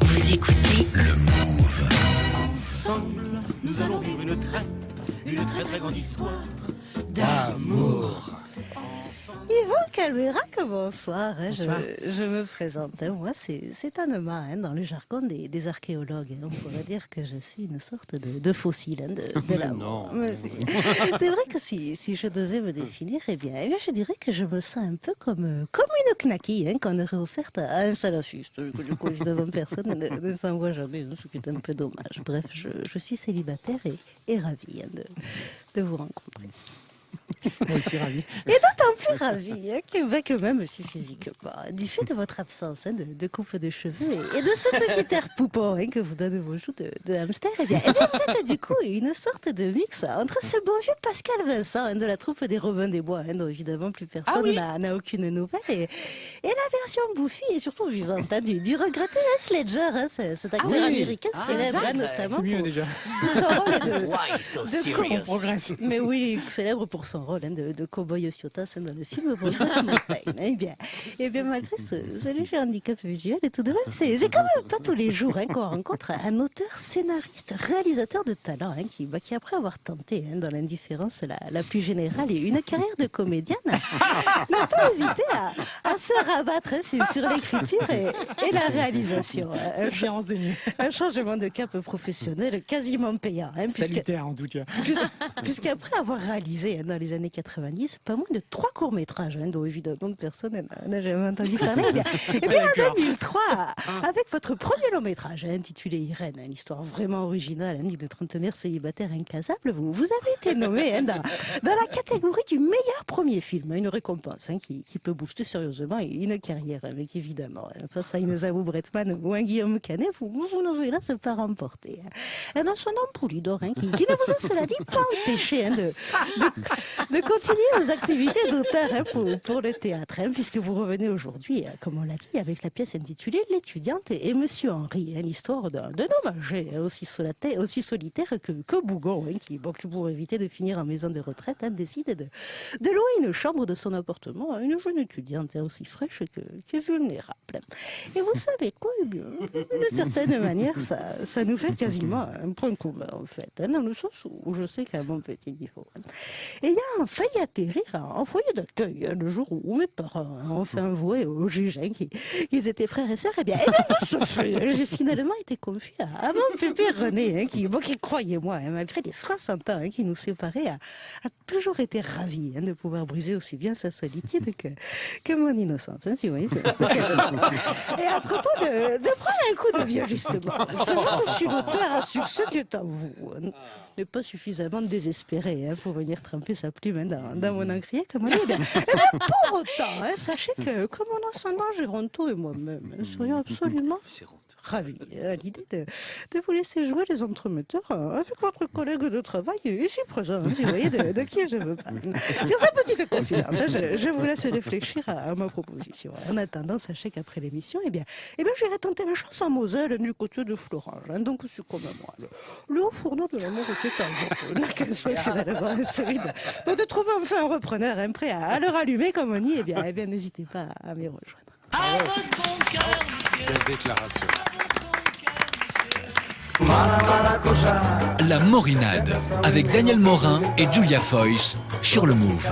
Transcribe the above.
Vous écoutez, Le Move. Ensemble, nous allons vivre une très, une très très grande histoire. D'amour. Calverac, bonsoir. hein, Bonsoir. Je, je me présente. hein, Moi, c'est Anema, hein, dans le jargon des, des archéologues. hein. On pourrait dire que je suis une sorte de, de fossile hein, de, de l'amour. Mais C'est vrai que si, si je devais me définir, eh bien, eh bien, je dirais que je me sens un peu comme, euh, comme une knacky hein, qu'on aurait offerte à un salafiste. Du coup, évidemment, personne ne, ne s'en voit jamais, ce qui est un peu dommage. Bref, je, je suis célibataire et, et ravie de, de vous rencontrer. Moi aussi, ravi. Et d'autant plus ravi hein, que, bah, que même si physiquement, du fait de votre absence hein, de, de coupe de cheveux et, et de ce petit air poupon hein, que vous donnent vos joues de, de hamster, eh bien, eh bien, vous êtes du coup une sorte de mix entre ce bon vieux Pascal Vincent hein, de la troupe des Robins des Bois, hein, dont évidemment plus personne n'a- n'a aucune nouvelle, et, et la version bouffie et surtout vivante hein, du, du regretté Heath Ledger, hein, ce- cet acteur oui. américain célèbre hein, notamment C'est mieux pour, déjà. pour son rôle de, Why so de On progresse. mais oui, célèbre pour son rôle hein, de, de cow-boy Ossiotas hein, dans le film Montagne. Eh bien, eh bien, malgré ce, ce léger handicap visuel et tout de même, c'est quand même pas tous les jours hein, qu'on rencontre un auteur, scénariste, réalisateur de talent hein, qui, bah, qui, après avoir tenté hein, dans l'indifférence la, la plus générale et une carrière de comédienne, n'a pas hésité à, à se rabattre hein, sur, l'écriture et, et la réalisation. Un, Bien un changement de cap professionnel quasiment payant. hein, puisque- Salutaire en tout cas. Puis- Puisqu'après avoir réalisé hein, dans les années 90 pas moins de trois courts-métrages, hein, dont évidemment personne n'a- jamais entendu parler, bien, eh bien, en 2003, avec votre premier long-métrage hein, intitulé Irène, hein, une histoire vraiment originale hein, de trentenaire célibataire incasable, vous, vous avez été nommé hein, dans, dans la catégorie du meilleur premier film, hein, une récompense hein, qui, qui peut booster sérieusement une carrière, avec évidemment, hein, face à une Zabou Bretman ou un Guillaume Canet, vous, vous, n'aurez là se pas remporter. hein. Et dans son nom Poulidor, hein, qui, qui ne vous a cela dit pas empêché hein, de, de, de continuer vos activités d'auteur hein, pour, le théâtre, hein, puisque vous revenez aujourd'hui, hein, comme on l'a dit, avec la pièce intitulée L'étudiante et, et Monsieur Henri, hein, l'histoire d'un homme âgé, aussi, solitaire, aussi solitaire que, Bougon, qui, bon, pour éviter de finir en maison de retraite, décide de, de louer une chambre de son appartement à une jeune étudiante aussi fraîche que, vulnérable. Et vous savez quoi eh D'une certaine manière, ça, ça nous fait quasiment un point commun, en fait, dans le sens où je sais qu'à mon petit niveau. hein, ayant failli atterrir en foyer d'accueil le jour où mes parents hein, ont fait avouer au juge hein, qu'ils étaient frères et sœurs, eh bien, eh bien de ce fait, hein, j'ai finalement été confié à, mon pépé René, hein, qui, bon, qui croyez-moi, hein, malgré les 60 ans qui nous séparaient, a, a toujours été ravi de pouvoir briser aussi bien sa solitude que, que mon innocence. si vous voyez, et à propos de, de prendre un coup de vieux, justement, que si l'auteur à succès qui est à vous n'est pas suffisamment désespéré pour venir tremper sa plume hein, dans, dans mon encrier, comme on dit, pour autant, hein, sachez que, comme mon ascendant Géronto et moi-même hein, serions absolument hein, à l'idée de, de vous laisser jouer les entremetteurs hein, avec votre collègue de travail ici présent, hein, si vous voyez de, de qui je veux parler. Sur sa petite confidence, hein, je, je vous laisse réfléchir à, à ma proposition. En attendant, sachez qu'après l'émission, eh bien, eh bien, j'irai tenter la chance en Moselle du côté de Florange. hein. donc, c'est comme moi. Le, le haut fourneau de l'amour était à vous. N'a qu'un souhait finalement celui de, de trouver enfin un repreneur hein, prêt à, à le rallumer comme on y. Eh bien, eh bien n'hésitez pas à m'y rejoindre. Quelle déclaration. La Morinade avec Daniel Morin et Julia Foyce sur le Move.